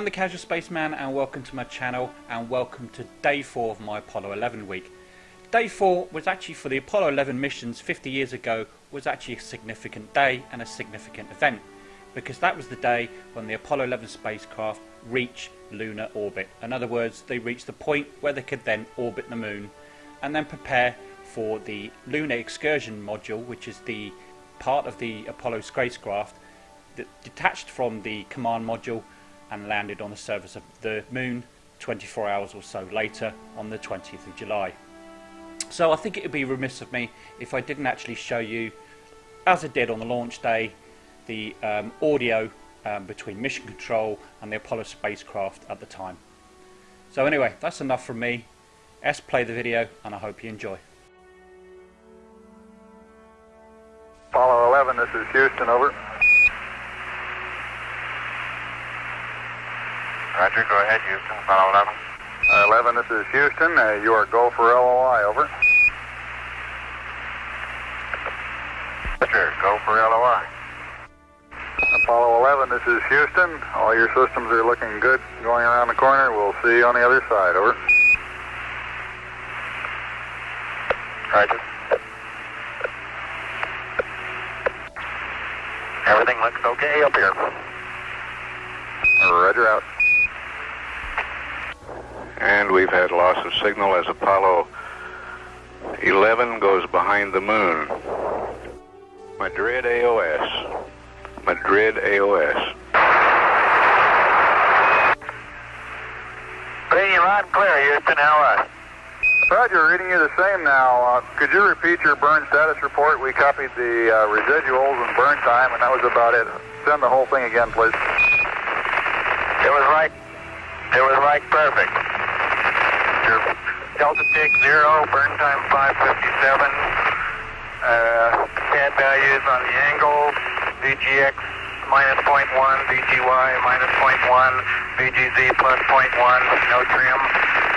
I'm the Casual Spaceman and welcome to my channel and welcome to day 4 of my Apollo 11 week. Day 4 was actually for the Apollo 11 missions 50 years ago was actually a significant day and a significant event because that was the day when the Apollo 11 spacecraft reached lunar orbit. In other words, they reached the point where they could then orbit the moon and then prepare for the lunar excursion module which is the part of the Apollo spacecraft that detached from the command module and landed on the surface of the moon 24 hours or so later on the 20th of July. So I think it would be remiss of me if I didn't actually show you, as I did on the launch day, the um, audio um, between Mission Control and the Apollo spacecraft at the time. So anyway, that's enough from me. S play the video and I hope you enjoy. Apollo 11, this is Houston, over. Roger, go ahead, Houston, Apollo 11. Uh, 11, this is Houston. Uh, you are go for LOI, over. Roger, go for LOI. Apollo 11, this is Houston. All your systems are looking good going around the corner. We'll see you on the other side, over. Roger. Everything looks okay up here. Roger out. And we've had loss of signal as Apollo 11 goes behind the moon. Madrid AOS. Madrid AOS. Reading you loud and clear, Houston, LOI. Roger, reading you the same now. Uh, could you repeat your burn status report? We copied the uh, residuals and burn time, and that was about it. Send the whole thing again, please. It was right. It was right perfect. Your Delta Tick 0, burn time 557. Uh, pad values on the angle, VGX minus 0.1, VGY minus 0.1, VGZ plus 0.1, no trim,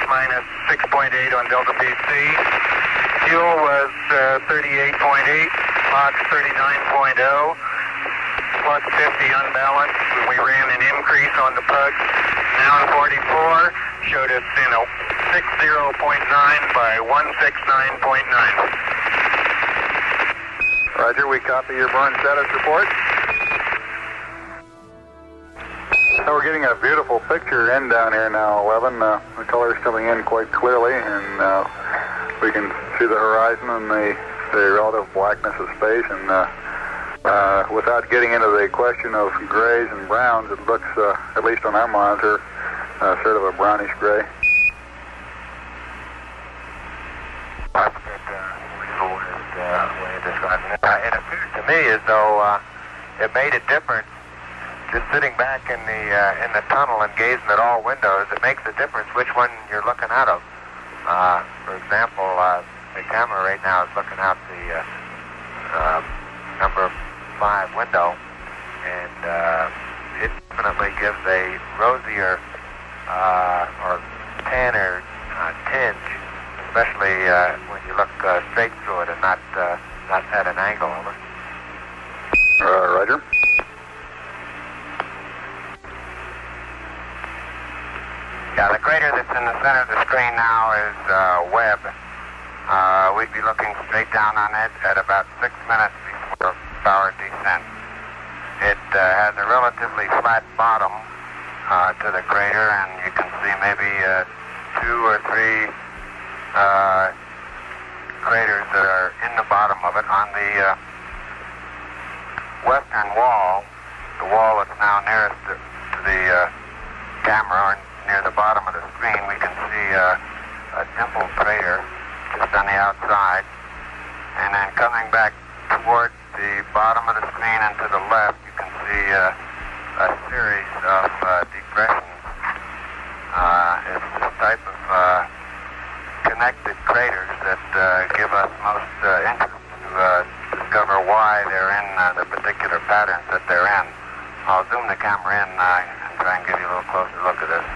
minus 6.8 on Delta VC. Fuel was uh, 38.8, Mach 39.0 plus 50 unbalanced. We ran an increase on the pug. Now 44 showed us, you know, 60.9 by 169.9. Roger, we copy your burn status report. So we're getting a beautiful picture in down here now, 11. Uh, the color's coming in quite clearly, and uh, we can see the horizon and the, the relative blackness of space. And uh, uh, without getting into the question of grays and browns, it looks, uh, at least on our monitor, uh, sort of a brownish gray. Uh, it appears to me as though uh, it made a difference just sitting back in the uh, in the tunnel and gazing at all windows. It makes a difference which one you're looking out of. Uh, for example, uh, the camera right now is looking out the uh, uh, number five window, and uh, it definitely gives a rosier uh, or tanner uh, tinge, especially uh, when you look uh, straight through it and not uh, not at an angle. Over. Uh, Roger. Yeah, the crater that's in the center of the screen now is uh, Webb. Uh, we'd be looking straight down on it at about six minutes before power descent. It uh, has a relatively flat bottom uh, to the crater, and you can see maybe uh, two or three uh, craters that are in the bottom of it. On the uh, western wall, the wall that's now nearest to, to the uh, camera, or near the bottom of the screen, we can see uh, a dimple crater just on the outside. And then coming back toward the bottom of the screen and to the left, you can see series of uh, depressions. Uh, it's the type of uh, connected craters that uh, give us most uh, interest to uh, discover why they're in the particular patterns that they're in. I'll zoom the camera in and try and give you a little closer look at this.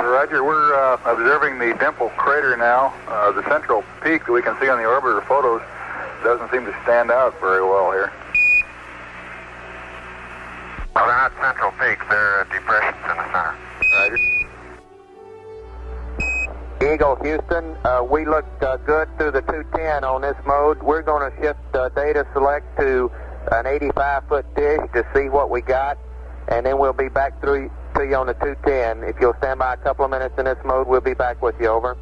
Roger, we're observing the dimple crater now. The central peak that we can see on the orbiter photos doesn't seem to stand out very well here. They're not central peaks. They're depressions in the center. Roger. Eagle Houston, uh, we looked uh, good through the 210 on this mode. We're going to shift uh, data select to an 85 foot dish to see what we got, and then we'll be back through to you on the 210. If you'll stand by a couple of minutes in this mode, we'll be back with you. Over.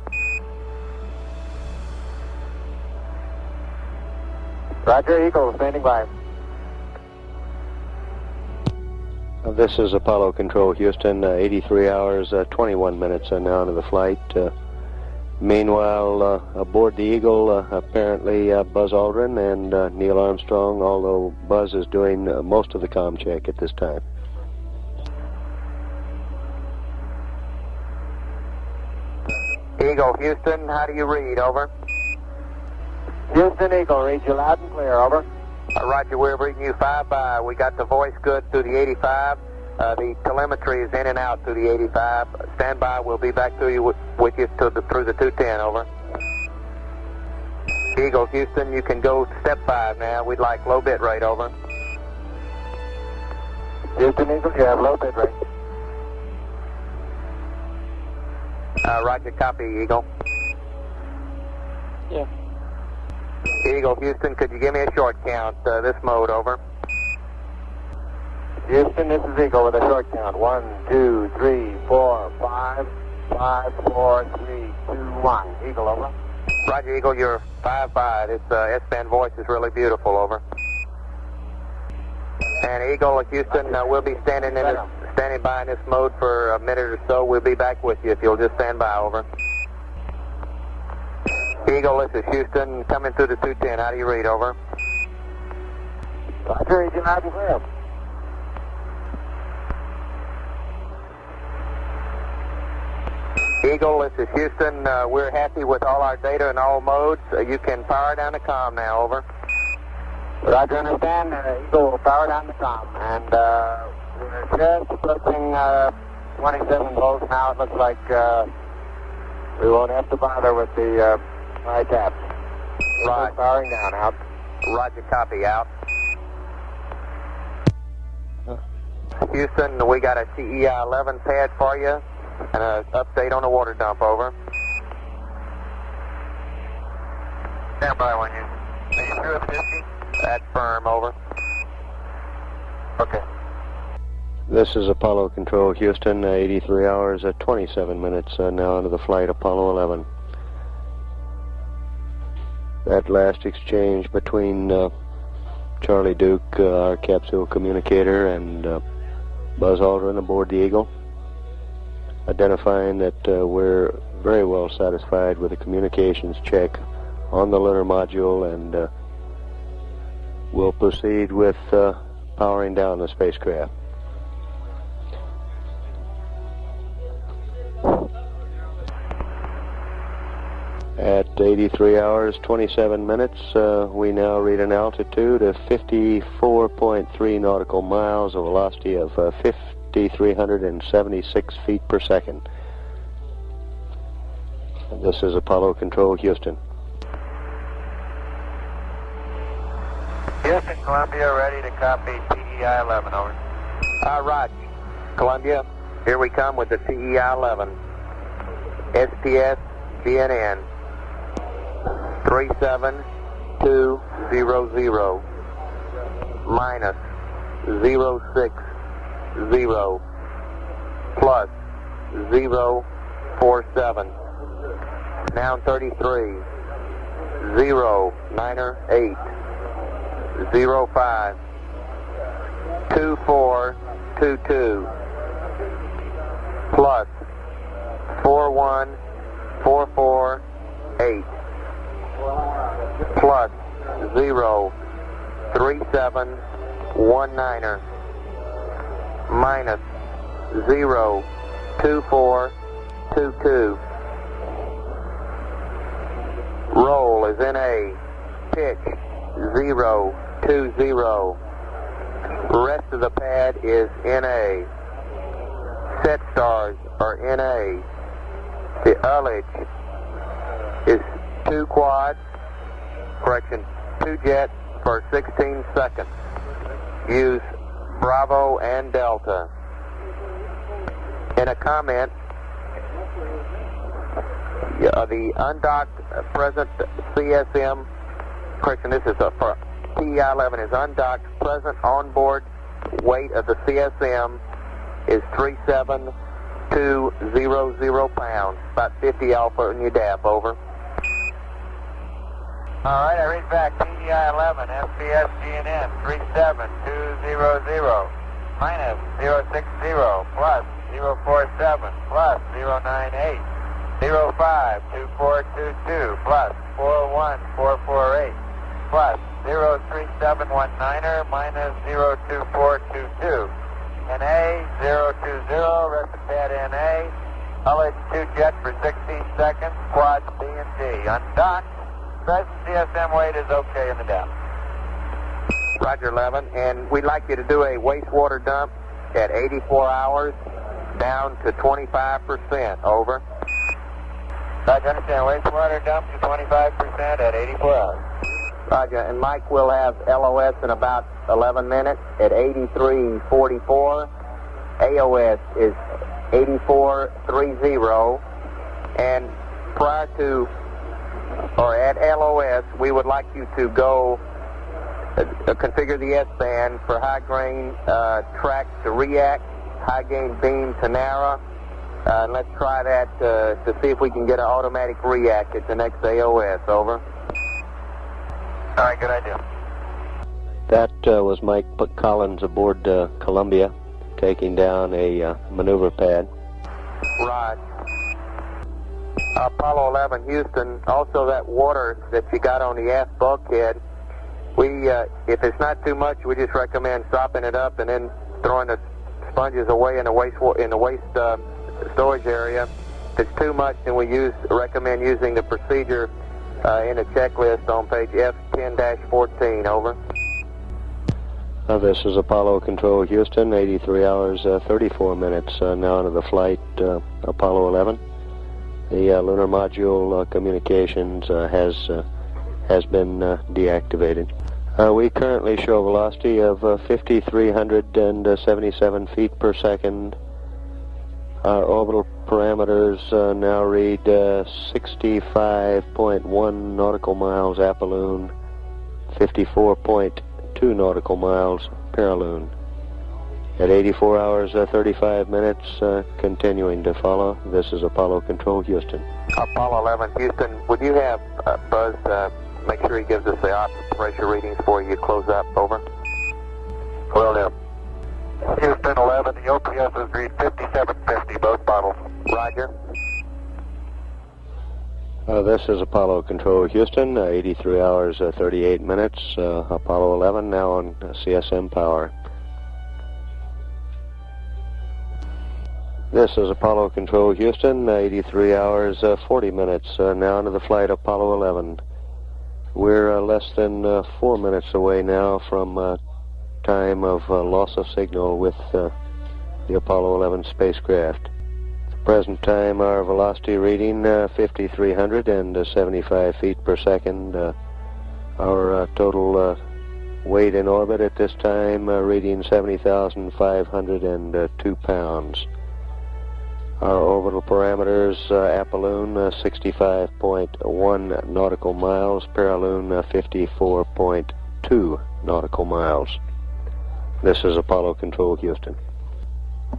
Roger, Eagle, standing by. This is Apollo Control Houston, uh, 83 hours, uh, 21 minutes uh, now into the flight. Uh, meanwhile, uh, aboard the Eagle, apparently Buzz Aldrin and Neil Armstrong, although Buzz is doing most of the com check at this time. Eagle Houston, how do you read? Over. Houston Eagle, read you loud and clear. Over. Uh, Roger, we're reading you 5 by. We got the voice good through the 85. Uh, the telemetry is in and out through the 85. Stand by. We'll be back through you with, with you to the, through the 210. Over. Eagle Houston, you can go step 5 now. We'd like low bit rate. Over. Houston Eagle, you have low bit rate. Uh, Roger, copy, Eagle. Yeah. Eagle Houston, could you give me a short count, uh, this mode, over? Houston, this is Eagle with a short count. One, two, three, four, five, five, four, three, two, one. Eagle, over. Roger, Eagle, you're five by. This uh, S-band voice is really beautiful, over. And Eagle, Houston, uh, we'll be standing in this, standing by in this mode for a minute or so. We'll be back with you if you'll just stand by, over. Eagle, this is Houston, coming through the 210. How do you read, over? Roger, you loud and. Eagle, this is Houston. Uh, we're happy with all our data in all modes. Uh, you can power down the com now, over. Roger, understand. Uh, Eagle will power down the com. And uh, we're just approaching uh, 27 volts now. It looks like uh, we won't have to bother with the high taps. Right. Firing down, out. Roger, copy, out. Houston, we got a TEI 11 pad for you and an update on the water dump, over. Stand by when you. Are you through at 50? That's firm, over. Okay. This is Apollo Control Houston, uh, 83 hours, uh, 27 minutes uh, now into the flight, Apollo 11. That last exchange between uh, Charlie Duke, uh, our capsule communicator, and uh, Buzz Aldrin aboard the Eagle identifying that uh, we're very well satisfied with the communications check on the lunar module and uh, we'll proceed with uh, powering down the spacecraft. At 83 hours 27 minutes, uh, we now read an altitude of 54.3 nautical miles, a velocity of uh, 5,376 feet per second. This is Apollo Control, Houston. Houston, Columbia, ready to copy TEI 11, over. Roger, Columbia, here we come with the TEI 11. SPS GNN 37200 minus 06 zero plus zero four seven. Now 33 zero niner eight zero five two four two two plus four one four four eight plus zero three seven one niner minus 02422. Roll is in A. Pitch 020. Rest of the pad is NA. Set stars are NA. The ullage is two quads, correction, two jets for 16 seconds. Use Bravo and Delta. In a comment, uh, the undocked present CSM, correction, this is a, for TEI-11 is undocked present onboard weight of the CSM is 37200 pounds, about 50 alpha in your DAP, over. All right, I read back. TEI-11, SPS GNN 37200, minus 060, plus 047, plus 098, 052422, plus 41448, plus 03719er, minus 02422. NA 020, rest of pad NA. Ullage 2 jet for 16 seconds, quad B and D. Undocked. Present CSM weight is okay in the depth. Roger 11, and we'd like you to do a wastewater dump at 84 hours down to 25%, over. Roger, understand. Wastewater dump to 25% at 84 hours. Roger, and Mike will have LOS in about 11 minutes at 83.44. AOS is 84.30, and prior to or at LOS, we would like you to go uh, configure the S-band for high gain uh, track to react, high gain beam to narrow. Uh, and let's try that uh, to see if we can get an automatic react at the next AOS. Over. All right, good idea. That uh, was Mike Collins aboard uh, Columbia, taking down a uh, maneuver pad. Right. Apollo 11 Houston, also that water that you got on the aft bulkhead, we, uh, if it's not too much, we just recommend sopping it up and then throwing the sponges away in the waste in the waste uh, storage area. If it's too much, then we use recommend using the procedure uh, in the checklist on page F10-14. Over. Uh, this is Apollo Control Houston, 83 hours, uh, 34 minutes uh, now into the flight, uh, Apollo 11. The uh, lunar module communications has has been deactivated. we currently show a velocity of 5,377 feet per second. Our orbital parameters uh, now read uh, 65.1 nautical miles apolune, 54.2 nautical miles perilune. At 84 hours uh, 35 minutes, uh, continuing to follow. This is Apollo Control Houston. Apollo 11 Houston, would you have uh, Buzz make sure he gives us the ops pressure readings for you close up? Over. Will do. Houston 11, the OPS is read 5750, both bottles. Roger. Uh, this is Apollo Control Houston, uh, 83 hours, uh, 38 minutes. Uh, Apollo 11 now on CSM power. This is Apollo Control Houston, 83 hours, uh, 40 minutes uh, now into the flight Apollo 11. We're less than four minutes away now from time of loss of signal with the Apollo 11 spacecraft present time our velocity reading uh, 5,375 feet per second. Uh, our uh, total uh, weight in orbit at this time uh, reading 70,502 pounds. Our orbital parameters, uh, apolune 65.1 nautical miles, perilune 54.2 nautical miles. This is Apollo Control Houston.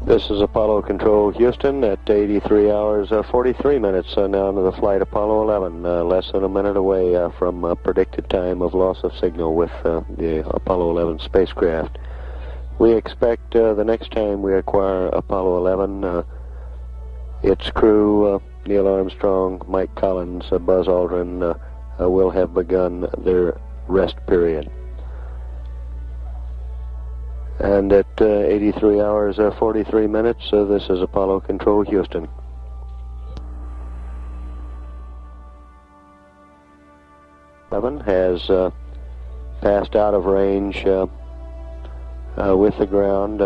This is Apollo Control Houston at 83 hours uh, 43 minutes uh, now into the flight Apollo 11, uh, less than a minute away uh, from uh, predicted time of loss of signal with uh, the Apollo 11 spacecraft. We expect the next time we acquire Apollo 11, its crew, Neil Armstrong, Mike Collins, Buzz Aldrin, will have begun their rest period and at uh, 83 hours uh, 43 minutes uh, this is Apollo Control Houston. Seven has uh, passed out of range uh, uh, with the ground,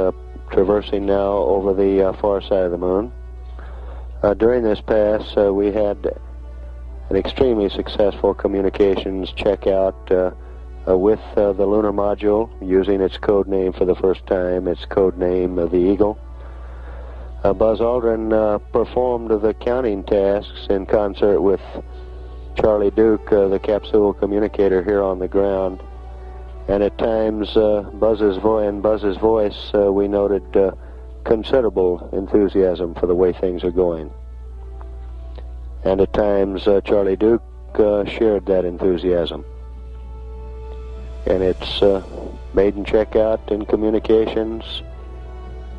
traversing now over the far side of the moon. During this pass, we had an extremely successful communications checkout uh, with uh, the lunar module using its code name for the first time, its code name of the Eagle. Uh, Buzz Aldrin uh, performed the counting tasks in concert with Charlie Duke, uh, the capsule communicator here on the ground. And at times, uh, Buzz's voice and Buzz's voice, uh, we noted uh, considerable enthusiasm for the way things are going. And at times, Charlie Duke shared that enthusiasm. And it's maiden checkout in communications.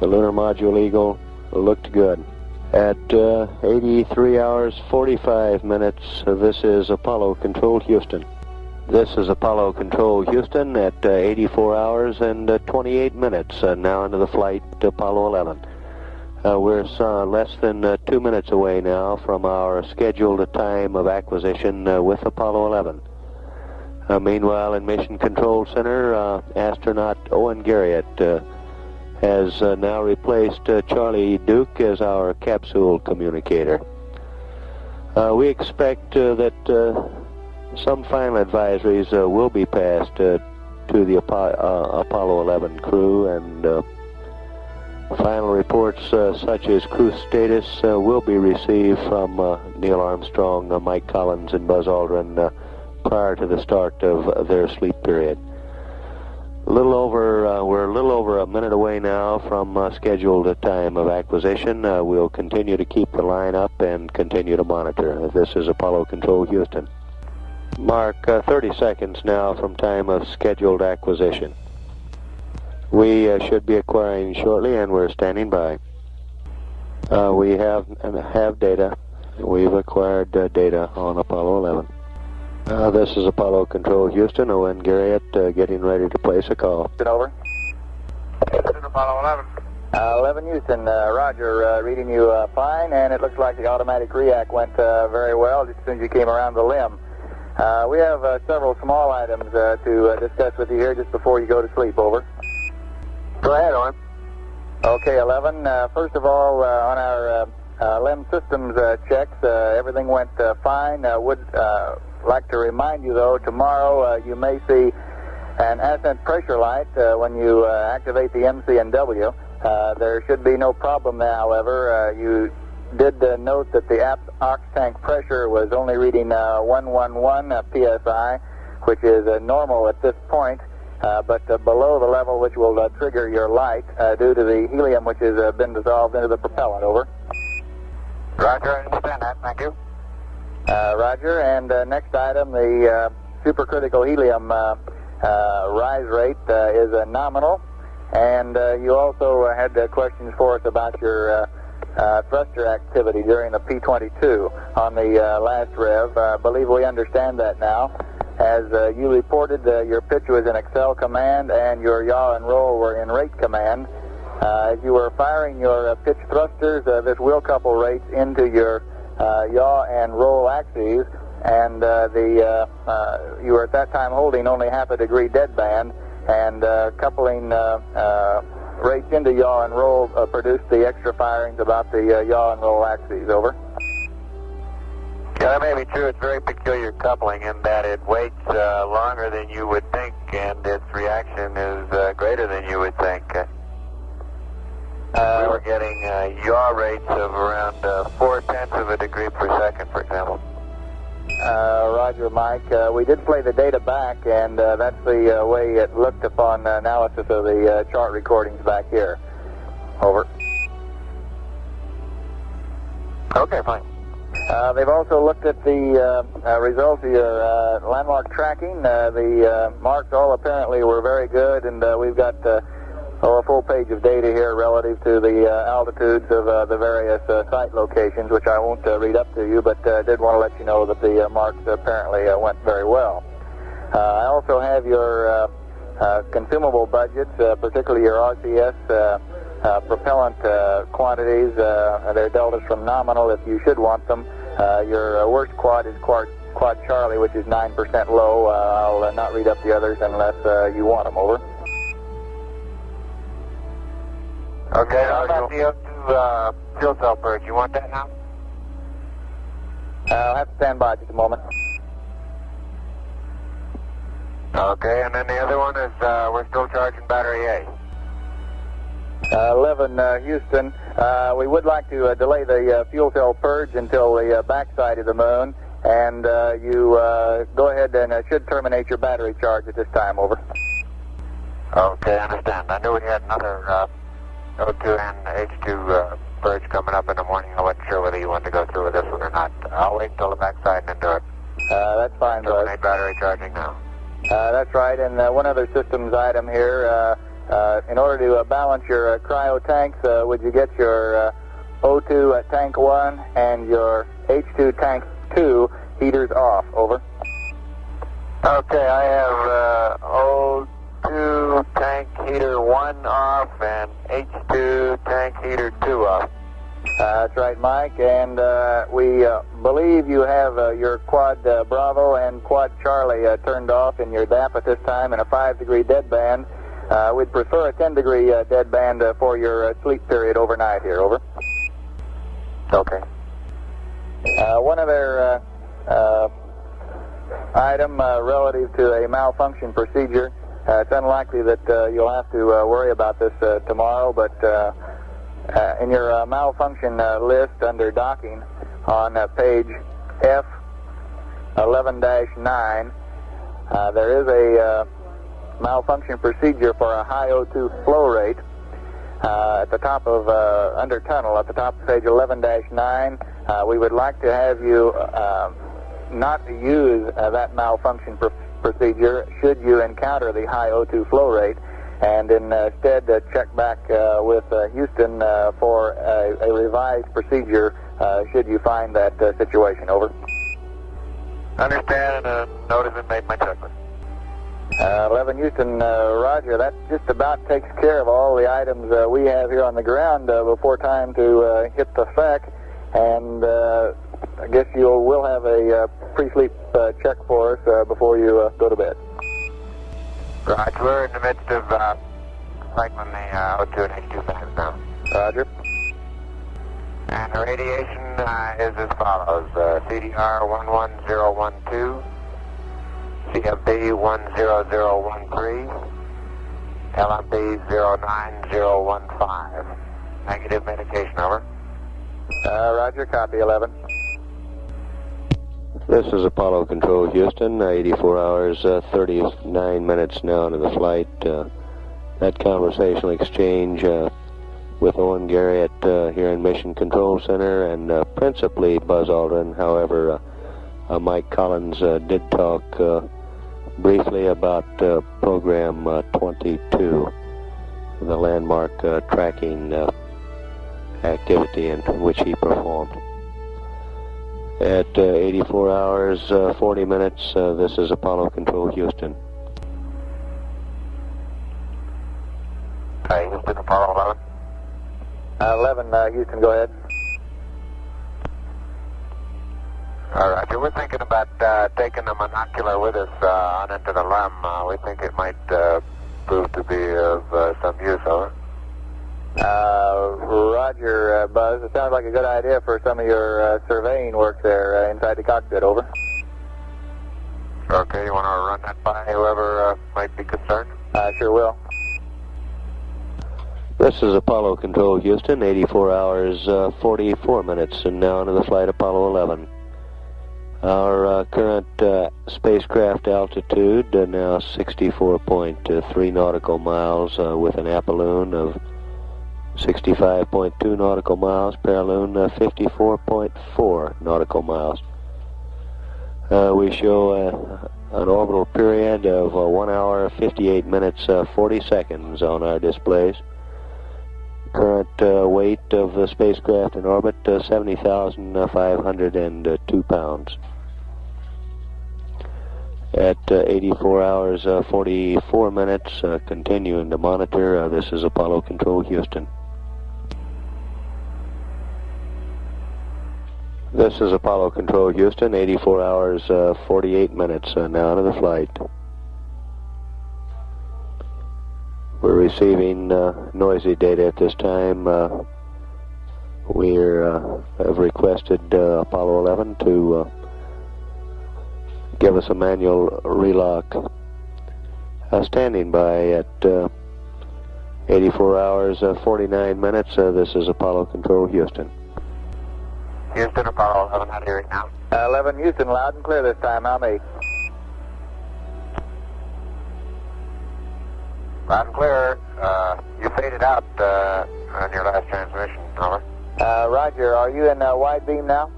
The lunar module Eagle looked good. At uh, 83 hours 45 minutes, uh, this is Apollo Control Houston. This is Apollo Control Houston at uh, 84 hours and uh, 28 minutes, uh, now into the flight Apollo 11. Uh, we're less than two minutes away now from our scheduled time of acquisition with Apollo 11. meanwhile, in Mission Control Center, astronaut Owen Garriott has uh, now replaced uh, Charlie Duke as our capsule communicator. Uh, we expect uh, that uh, some final advisories uh, will be passed to the Apollo 11 crew and final reports such as crew status will be received from Neil Armstrong, Mike Collins, and Buzz Aldrin prior to the start of their sleep period. A little over, uh, we're a little over a minute away now from uh, scheduled time of acquisition. Uh, we'll continue to keep the line up and continue to monitor. This is Apollo Control Houston. Mark, uh, 30 seconds now from time of scheduled acquisition. We uh, should be acquiring shortly, and we're standing by. Uh, we have have data. We've acquired data on Apollo 11. Uh, this is Apollo Control Houston. Owen Garriott uh, getting ready to place a call. Over. Houston, Apollo 11. Uh, 11 Houston, uh, Roger, uh, reading you uh, fine, and it looks like the automatic react went very well just as soon as you came around the limb. Uh, we have uh, several small items uh, to discuss with you here just before you go to sleep. Over. Go ahead, Owen. Okay, 11. first of all, on our limb systems checks, everything went fine. I would like to remind you, though, tomorrow uh, you may see an ascent pressure light uh, when you uh, activate the MCNW. Uh, there should be no problem however. Uh, you did uh, note that the ox tank pressure was only reading uh, 111 uh, psi, which is uh, normal at this point. but below the level which will trigger your light due to the helium which has been dissolved into the propellant. Over. Roger, I understand that. Thank you. Uh, Roger. And uh, next item, the uh, supercritical helium rise rate is nominal. And you also had questions for us about your thruster activity during the P-22 on the last rev. I believe we understand that now. As you reported, your pitch was in accel command and your yaw and roll were in rate command. Uh, as you were firing your uh, pitch thrusters, uh, this wheel couple rates into your uh, yaw and roll axes, and uh, the uh, you were at that time holding only half a degree deadband, and coupling rates into yaw and roll produced the extra firings about the yaw and roll axes. Over. Yeah, that may be true. It's very peculiar coupling in that it waits uh, longer than you would think, and its reaction is uh, greater than you would think. Uh, we were getting uh, yaw rates of around uh, four tenths of a degree per second, for example. Uh, Roger, Mike. Uh, we did play the data back, and uh, that's the uh, way it looked upon analysis of the uh, chart recordings back here. Over. Okay, fine. Uh, they've also looked at the uh, uh, results of your uh, landmark tracking. Uh, the uh, marks all apparently were very good, and uh, we've got uh, oh, a full page of data here relative to the uh, altitudes of uh, the various uh, site locations, which I won't uh, read up to you, but uh, did want to let you know that the uh, marks apparently uh, went very well. Uh, I also have your uh, consumable budgets, particularly your RCS propellant quantities. They're deltas from nominal if you should want them. Your worst quad is quad, quad Charlie, which is 9% low. I'll not read up the others unless you want them. Over. Okay, how about the O2 uh, fuel cell purge? You want that now? Uh, I'll have to stand by just a moment. Okay, and then the other one is uh, we're still charging battery A. Uh, 11 uh, Houston, uh, we would like to uh, delay the uh, fuel cell purge until the uh, backside of the moon, and uh, you uh, go ahead and uh, should terminate your battery charge at this time. Over. Okay, I understand. I knew we had another uh, O2 and H2 uh, purge coming up in the morning. I wasn't sure whether you wanted to go through with this one or not. I'll wait until the backside and then do it. Uh, that's fine, Buzz. Terminate battery charging now. Uh, that's right, and uh, one other systems item here. Uh, uh, in order to uh, balance your uh, cryo tanks, uh, would you get your uh, O2 at tank 1 and your H2 tank 2 heaters off? Over. Okay, I have uh, O2 tank heater 1 off and H2 tank heater 2 off. Uh, that's right, Mike, and uh, we uh, believe you have uh, your quad uh, Bravo and quad Charlie uh, turned off in your DAP at this time in a 5 degree dead band. Uh, we'd prefer a 10 degree uh, dead band uh, for your uh, sleep period overnight here. Over. Okay. Uh, one other uh, uh, item uh, relative to a malfunction procedure. Uh, it's unlikely that uh, you'll have to uh, worry about this uh, tomorrow, but uh, uh, in your uh, malfunction uh, list under docking on uh, page F 11-9, uh, there is a uh, malfunction procedure for a high O2 flow rate. Uh, at the top of uh, under tunnel, at the top of page 11-9, uh, we would like to have you uh, not use uh, that malfunction pr- procedure should you encounter the high O2 flow rate, and instead uh, check back uh, with uh, Houston uh, for a, a revised procedure uh, should you find that uh, situation. Over. Understand and uh, notice and made my checklist. Uh, 11 Houston, uh, Roger. That just about takes care of all the items uh, we have here on the ground uh, before time to uh, hit the FAC. And uh, I guess you will have a uh, pre-sleep uh, check for us uh, before you uh, go to bed. Right, we're in the midst of uh, cycling the uh, O2 and H2 fans now. Roger. And the radiation uh, is as follows. Uh, CDR 11012, CFD 10013, LMB 09015. Negative medication, over. Uh, Roger. Copy. 11. This is Apollo Control Houston, uh, 84 hours, uh, 39 minutes now into the flight. Uh, that conversational exchange uh, with Owen Garriott uh, here in Mission Control Center and uh, principally Buzz Aldrin. However, Mike Collins did talk briefly about Program uh, 22, the landmark tracking activity in which he performed. At uh, 84 hours, uh, 40 minutes, uh, this is Apollo Control Houston. Hey, Houston, Apollo 11. Uh, 11 uh, Houston, go ahead. All right, we're thinking about uh, taking the monocular with us uh, on into the LEM. Uh, we think it might uh, prove to be of uh, some use, over. Uh, Roger, uh, Buzz. It sounds like a good idea for some of your uh, surveying work there uh, inside the cockpit. Over. Okay, you want to run that by whoever uh, might be concerned? I sure will. This is Apollo Control Houston, 84 hours, uh, 44 minutes, and now into the flight Apollo 11. Our uh, current uh, spacecraft altitude uh, now 64.3 nautical miles uh, with an apolune of 65.2 nautical miles, perilune uh, 54.4 nautical miles. Uh, we show uh, an orbital period of uh, 1 hour 58 minutes uh, 40 seconds on our displays. Current uh, weight of the spacecraft in orbit uh, 70,502 pounds. At uh, 84 hours uh, 44 minutes, continuing to monitor, this is Apollo Control Houston. This is Apollo Control Houston, 84 hours, uh, 48 minutes uh, now into the flight. We're receiving uh, noisy data at this time. Uh, we uh, have requested uh, Apollo 11 to give us a manual relock. Standing by at uh, 84 hours, uh, 49 minutes. This is Apollo Control, Houston. Houston, Apollo 11, how do you read now? Uh, 11 Houston, loud and clear this time. How me? Loud and clear. Uh, you faded out uh, on your last transmission. Over. Uh, Roger, are you in uh, wide beam now?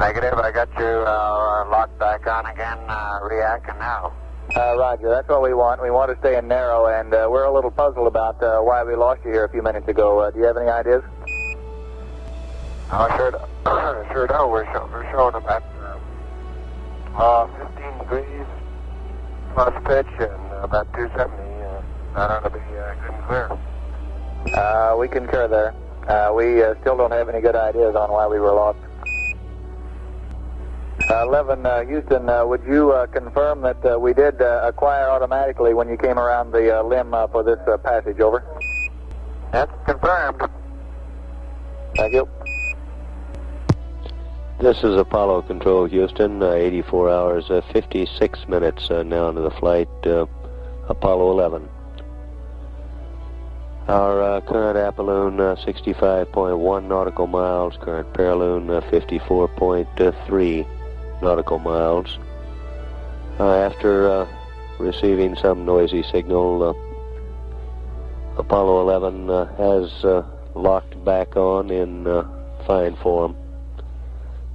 Negative. I got you uh, locked back on again, uh, reacting now. Uh, Roger, that's what we want. We want to stay in narrow, and uh, we're a little puzzled about uh, why we lost you here a few minutes ago. Uh, do you have any ideas? Oh, sure, do- sure do. We're, show, we're showing about uh, uh, 15 degrees plus pitch and about 270. Uh, that ought to be uh, good and clear. Uh, we concur there. Uh, we uh, still don't have any good ideas on why we were lost. Uh, 11 uh, Houston, uh, would you uh, confirm that uh, we did uh, acquire automatically when you came around the uh, limb uh, for this uh, passage? Over. That's confirmed. Thank you. This is Apollo Control, Houston. Uh, 84 hours, uh, 56 minutes uh, now into the flight. Uh, Apollo 11. Our uh, current Apolune, uh, 65.1 nautical miles. Current Perilune, uh, 54.3 nautical miles. After receiving some noisy signal, Apollo 11 uh, has locked back on in fine form.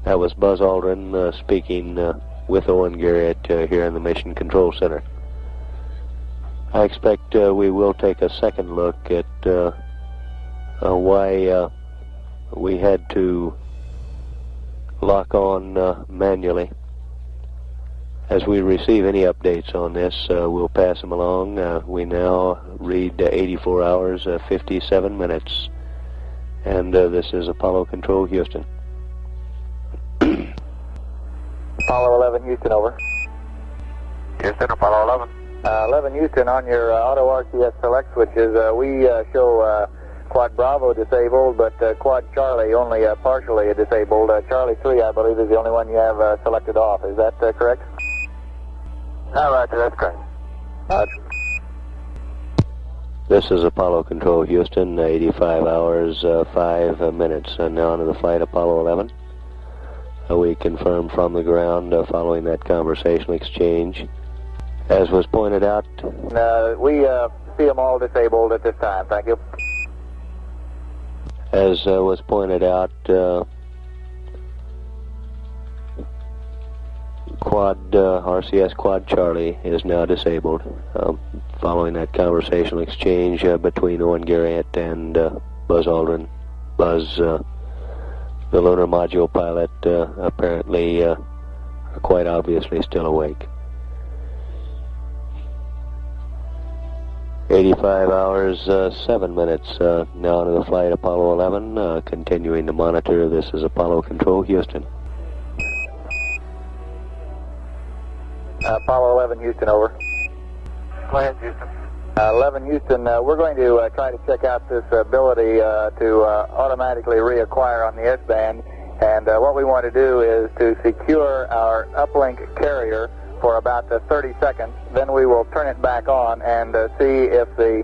That was Buzz Aldrin uh, speaking uh, with Owen Garriott uh, here in the Mission Control Center. I expect uh, we will take a second look at uh, uh, why we had to lock on manually. As we receive any updates on this, we'll pass them along. We now read uh, 84 hours, uh, 57 minutes. And this is Apollo Control, Houston. Apollo 11 Houston, over. Houston, Apollo 11. Uh, 11 Houston, on your uh, auto RCS select switches, uh, we uh, show uh, Quad Bravo disabled, but uh, Quad Charlie only uh, partially disabled. Uh, Charlie 3, I believe, is the only one you have uh, selected off. Is that uh, correct? No, Roger, that's correct. Uh, This is Apollo Control, Houston. 85 hours, uh, 5 uh, minutes. and now onto the flight, Apollo 11. We confirm from the ground uh, following that conversational exchange. As was pointed out, uh, we uh, see them all disabled at this time. Thank you. as uh, was pointed out, uh, Quad uh, RCS Quad Charlie is now disabled. Um, following that conversational exchange uh, between Owen Garriott and uh, Buzz Aldrin, Buzz, uh, the lunar module pilot, uh, apparently uh, quite obviously still awake. 85 hours, uh, 7 minutes uh, now to the flight Apollo 11, uh, continuing to monitor. This is Apollo Control, Houston. Uh, Apollo 11 Houston, over. Go ahead, Houston. Uh, 11 Houston, uh, we're going to uh, try to check out this ability uh, to uh, automatically reacquire on the S-band. And uh, what we want to do is to secure our uplink carrier for about uh, 30 seconds. Then we will turn it back on and see if the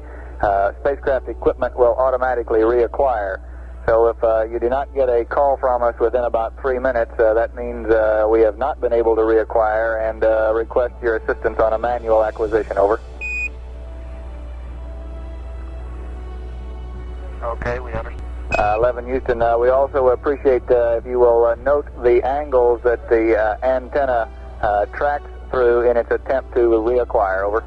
spacecraft equipment will automatically reacquire. So if you do not get a call from us within about three minutes, that means we have not been able to reacquire and request your assistance on a manual acquisition. Over. Okay, we understand. Uh, 11 Houston, uh, we also appreciate uh, if you will uh, note the angles that the uh, antenna uh, tracks through in its attempt to reacquire. Over.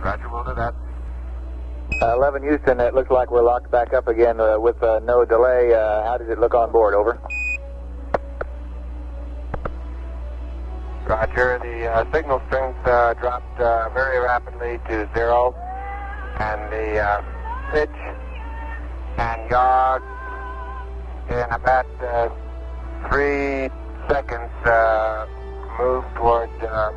Roger, we'll do that. Uh, 11 Houston, it looks like we're locked back up again uh, with uh, no delay. Uh, how does it look on board? Over. Roger, the uh, signal strength uh, dropped uh, very rapidly to zero, and the uh, pitch. And yaw in about uh, three seconds moved toward uh,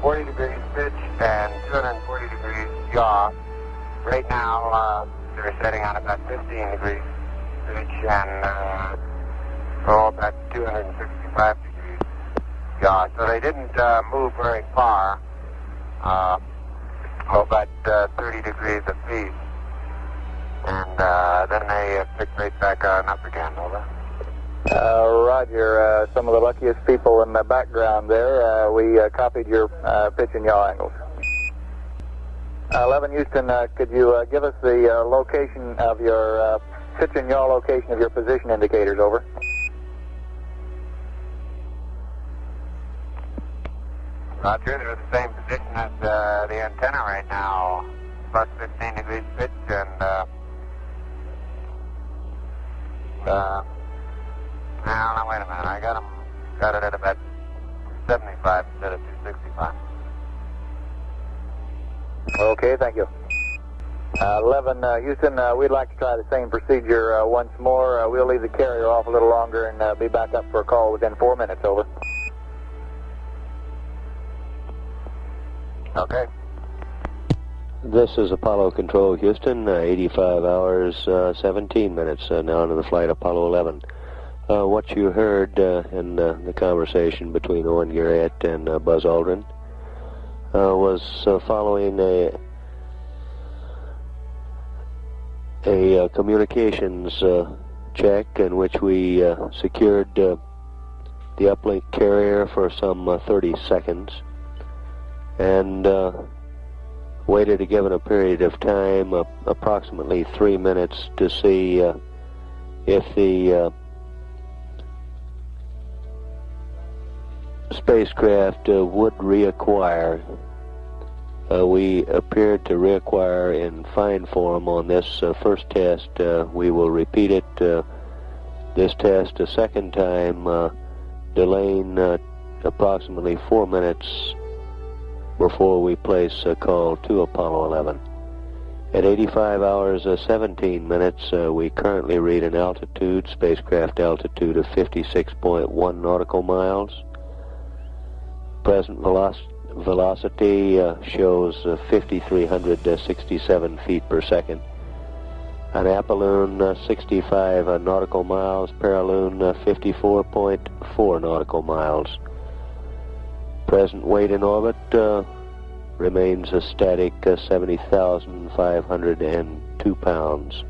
40 degrees pitch and 240 degrees yaw. Right now, uh, they're setting on about 15 degrees pitch and uh, oh, about 265 degrees So they didn't uh, move very far. Uh, oh, about uh, 30 degrees apiece. And uh, then they uh, picked right back on up again, over. Uh, Roger, uh, some of the luckiest people in the background there. Uh, we uh, copied your uh, pitch and yaw angles. Uh, 11 Houston, uh, could you uh, give us the uh, location of your uh, pitch and yaw location of your position indicators, over? Roger, they're in the same position as uh, the antenna right now. Plus 15 degrees pitch and, uh, uh, now, now, wait a minute. I got them, got it at about 75 instead of 265. Okay, thank you. Uh, 11 uh, Houston, uh, we'd like to try the same procedure uh, once more. Uh, we'll leave the carrier off a little longer and uh, be back up for a call within four minutes, over. Okay. This is Apollo Control Houston, uh, 85 hours, uh, 17 minutes uh, now into the flight Apollo 11. Uh, what you heard uh, in uh, the conversation between Owen Garriott and Buzz Aldrin was following a a communications check in which we secured the uplink carrier for some uh, 30 seconds and uh, waited a given a period of time, uh, approximately three minutes, to see uh, if the uh, spacecraft uh, would reacquire. Uh, we appeared to reacquire in fine form on this first test. We will repeat it, this test a second time, delaying approximately four minutes before we place a call to Apollo 11. At 85 hours uh, 17 minutes, uh, we currently read an altitude, spacecraft altitude of 56.1 nautical miles. Present veloc velocity uh, shows uh, 5,367 feet per second. An apolune, uh, 65 uh, nautical miles. Perilune, uh, 54.4 nautical miles. Present weight in orbit uh, remains a static uh, 70,502 pounds.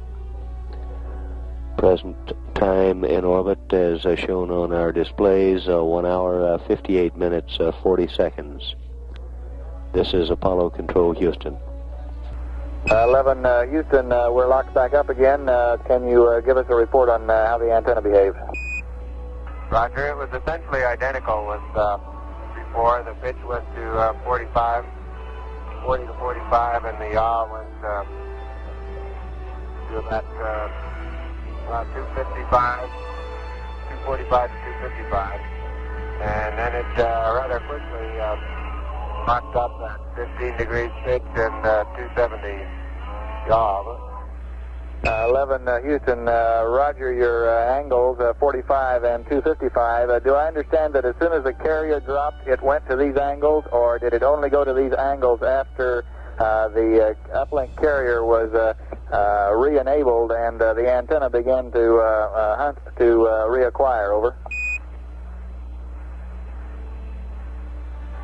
Present time in orbit as uh, shown on our displays, uh, 1 hour, uh, 58 minutes, uh, 40 seconds. This is Apollo Control Houston. Uh, 11 uh, Houston, uh, we're locked back up again. Uh, can you uh, give us a report on uh, how the antenna behaved? Roger, it was essentially identical with uh, before. The pitch went to uh, 45, 40 to 45, and the yaw went uh, to about, uh, about 255, 245 to 255. And then it uh, rather quickly uh, locked up at 15 degrees pitch and uh, 270 yaw. Uh, 11 uh, Houston, uh, Roger, your uh, angles, uh, 45 and 255. Uh, do I understand that as soon as the carrier dropped, it went to these angles, or did it only go to these angles after the uplink carrier was re-enabled and the antenna began to hunt to reacquire? Over.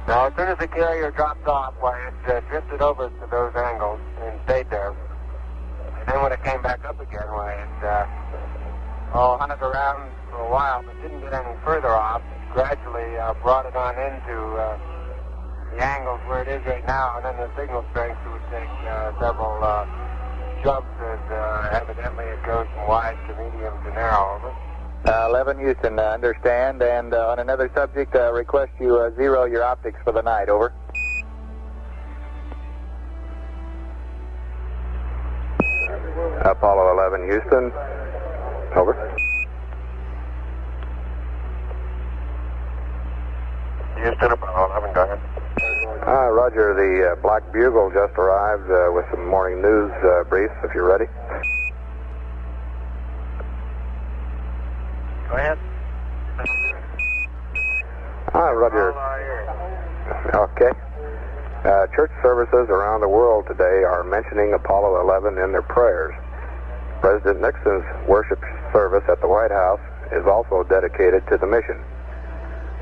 Now, as soon as the carrier dropped off, why, it drifted over to those angles and stayed there. Then when it came back up again, why, it uh, oh, hunted around for a while, but didn't get any further off. It gradually uh, brought it on into uh, the angles where it is right now, and then the signal strength would take uh, several uh, jumps as uh, evidently it goes from wide to medium to narrow. Over. Uh, 11 Houston, uh, understand. And uh, on another subject, uh, request you uh, zero your optics for the night. Over. Houston. Over. Houston, Apollo 11, go ahead. Uh, Roger, the uh, Black Bugle just arrived uh, with some morning news uh, briefs, if you're ready. Go ahead. Hi, Roger. Okay. Uh, church services around the world today are mentioning Apollo 11 in their prayers. President Nixon's worship service at the White House is also dedicated to the mission.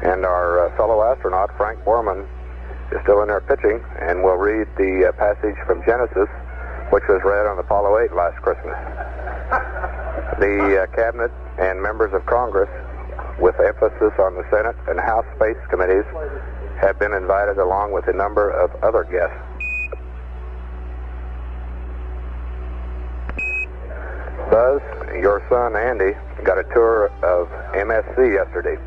And our uh, fellow astronaut, Frank Borman, is still in there pitching, and we'll read the uh, passage from Genesis, which was read on Apollo 8 last Christmas. The uh, Cabinet and members of Congress, with emphasis on the Senate and House Space Committees, have been invited along with a number of other guests. Buzz, your son Andy got a tour of MSC yesterday.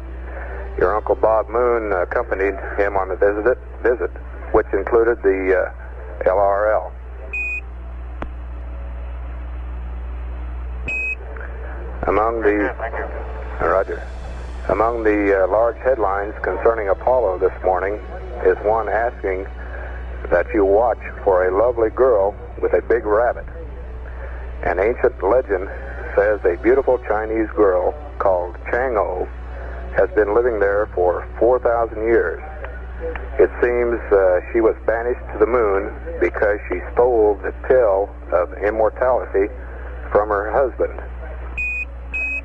Your Uncle Bob Moon accompanied him on the visit, visit which included the uh, LRL. Among the Roger. Among the uh, large headlines concerning Apollo this morning is one asking that you watch for a lovely girl with a big rabbit. An ancient legend says a beautiful Chinese girl called Chang'o has been living there for 4,000 years. It seems uh, she was banished to the moon because she stole the pill of immortality from her husband.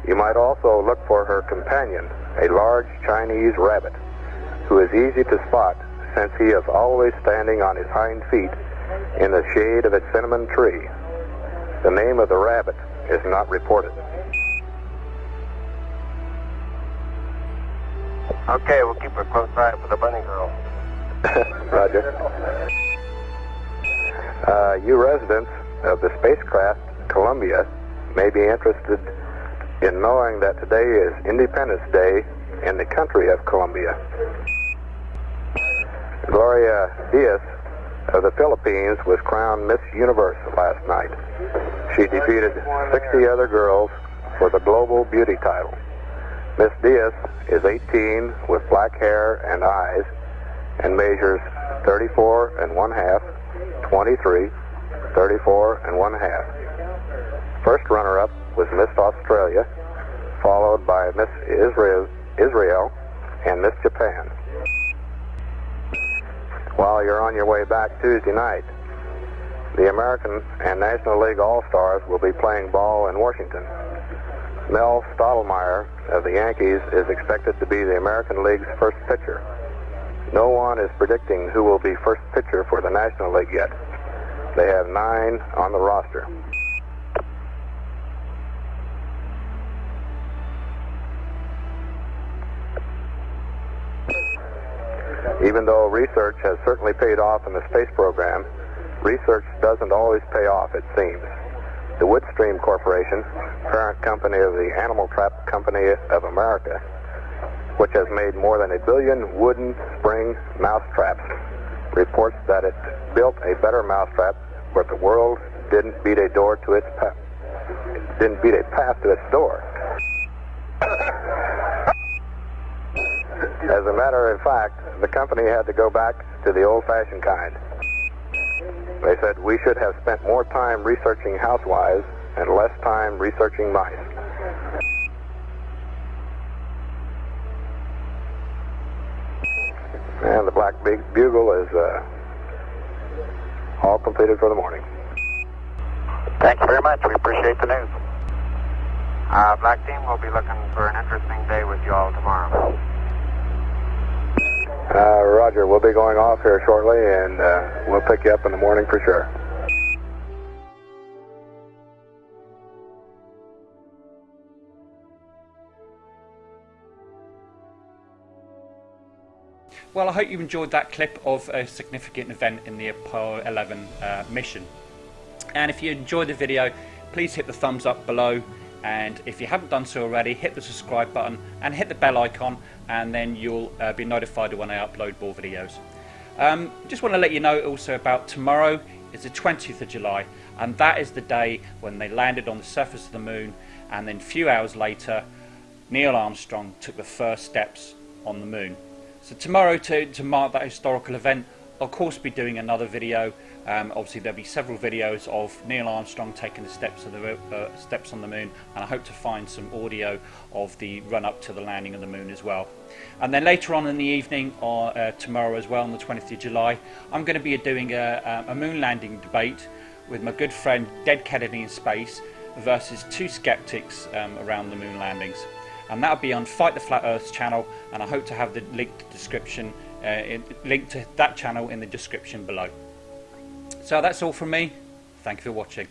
You might also look for her companion, a large Chinese rabbit, who is easy to spot since he is always standing on his hind feet in the shade of a cinnamon tree. The name of the rabbit is not reported. Okay, we'll keep a close eye for the bunny girl. Roger. Uh, you residents of the spacecraft Columbia may be interested in knowing that today is Independence Day in the country of Colombia. Gloria Diaz of the Philippines was crowned Miss Universe last night. She defeated 60 other girls for the Global Beauty title. Miss Diaz is 18 with black hair and eyes and measures 34 and one half, 23, 34 and one half. First runner-up was Miss Australia, followed by Miss Israel, Israel and Miss Japan. While you're on your way back Tuesday night, the American and National League All-Stars will be playing ball in Washington. Mel Stottlemyre of the Yankees is expected to be the American League's first pitcher. No one is predicting who will be first pitcher for the National League yet. They have nine on the roster. Even though research has certainly paid off in the space program, research doesn't always pay off, it seems. The Woodstream Corporation, parent company of the Animal Trap Company of America, which has made more than a billion wooden spring mousetraps, reports that it built a better mousetrap but the world didn't beat a door to its. Didn't beat a path to its door. As a matter of fact, the company had to go back to the old-fashioned kind. They said we should have spent more time researching housewives and less time researching mice. And the Black big Bugle is uh, all completed for the morning. Thank you very much. We appreciate the news. Uh, Black Team will be looking for an interesting day with you all tomorrow. Uh, Roger, we'll be going off here shortly, and uh, we'll pick you up in the morning for sure. Well, I hope you enjoyed that clip of a significant event in the Apollo 11 uh, mission. And if you enjoyed the video, please hit the thumbs up below. And if you haven't done so already, hit the subscribe button and hit the bell icon, and then you'll uh, be notified when I upload more videos. Um, just want to let you know also about tomorrow is the 20th of July, and that is the day when they landed on the surface of the moon, and then a few hours later, Neil Armstrong took the first steps on the moon. So tomorrow, to, to mark that historical event, Of course be doing another video. Um, obviously, there'll be several videos of Neil Armstrong taking the steps of the uh, steps on the moon, and I hope to find some audio of the run up to the landing of the moon as well. And then later on in the evening, or uh, tomorrow as well, on the 20th of July, I'm going to be doing a, a moon landing debate with my good friend Dead Kennedy in Space versus two skeptics um, around the moon landings. and that'll be on Fight the Flat Earth channel. And I hope to have the link description, uh, link to that channel in the description below. So that's all from me. Thank you for watching.